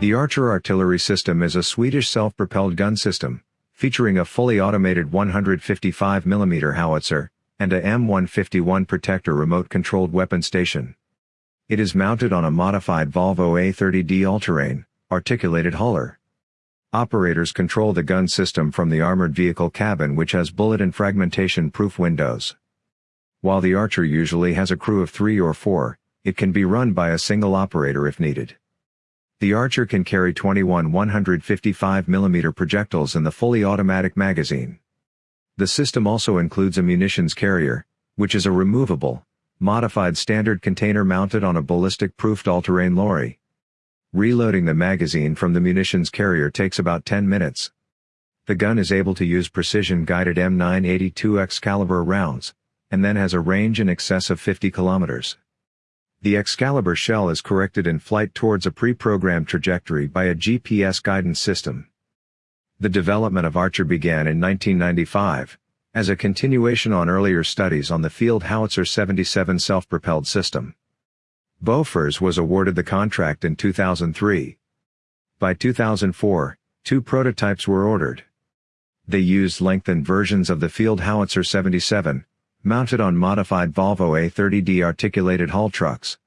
The Archer artillery system is a Swedish self-propelled gun system, featuring a fully automated 155mm howitzer, and a M151 Protector remote-controlled weapon station. It is mounted on a modified Volvo A30D all-terrain, articulated hauler. Operators control the gun system from the armored vehicle cabin which has bullet and fragmentation-proof windows. While the Archer usually has a crew of three or four, it can be run by a single operator if needed. The Archer can carry 21 155mm projectiles in the fully automatic magazine. The system also includes a munitions carrier, which is a removable, modified standard container mounted on a ballistic-proofed all-terrain lorry. Reloading the magazine from the munitions carrier takes about 10 minutes. The gun is able to use precision-guided M982 Excalibur rounds, and then has a range in excess of 50 kilometers. The Excalibur shell is corrected in flight towards a pre-programmed trajectory by a GPS guidance system. The development of Archer began in 1995, as a continuation on earlier studies on the Field Howitzer 77 self-propelled system. Bofors was awarded the contract in 2003. By 2004, two prototypes were ordered. They used lengthened versions of the Field Howitzer 77, mounted on modified Volvo A30D articulated haul trucks.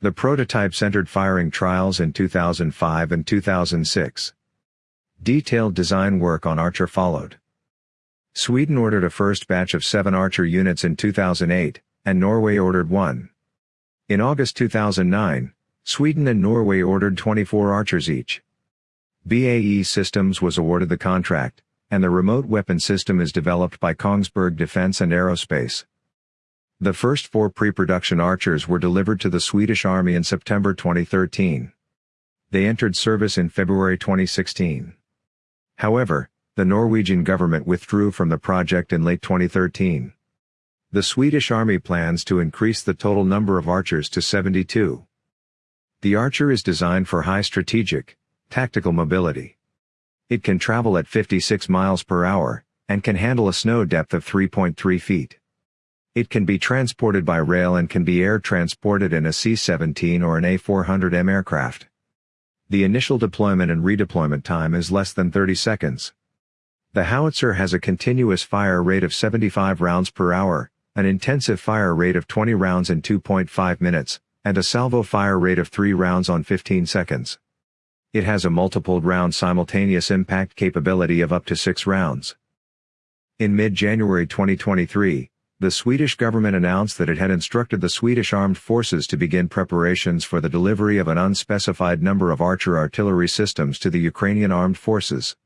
The prototypes entered firing trials in 2005 and 2006. Detailed design work on Archer followed. Sweden ordered a first batch of seven Archer units in 2008, and Norway ordered one. In August 2009, Sweden and Norway ordered 24 Archers each. BAE Systems was awarded the contract, and the remote weapon system is developed by Kongsberg Defence and Aerospace. The first four pre-production Archers were delivered to the Swedish Army in September 2013. They entered service in February 2016. However, the Norwegian government withdrew from the project in late 2013. The Swedish Army plans to increase the total number of Archers to 72. The Archer is designed for high strategic, tactical mobility. It can travel at 56 miles per hour, and can handle a snow depth of 3.3 feet. It can be transported by rail and can be air transported in a C-17 or an A-400M aircraft. The initial deployment and redeployment time is less than 30 seconds. The howitzer has a continuous fire rate of 75 rounds per hour, an intensive fire rate of 20 rounds in 2.5 minutes, and a salvo fire rate of 3 rounds on 15 seconds. It has a multiple round simultaneous impact capability of up to 6 rounds. In mid-January 2023, the Swedish government announced that it had instructed the Swedish Armed Forces to begin preparations for the delivery of an unspecified number of Archer artillery systems to the Ukrainian Armed Forces.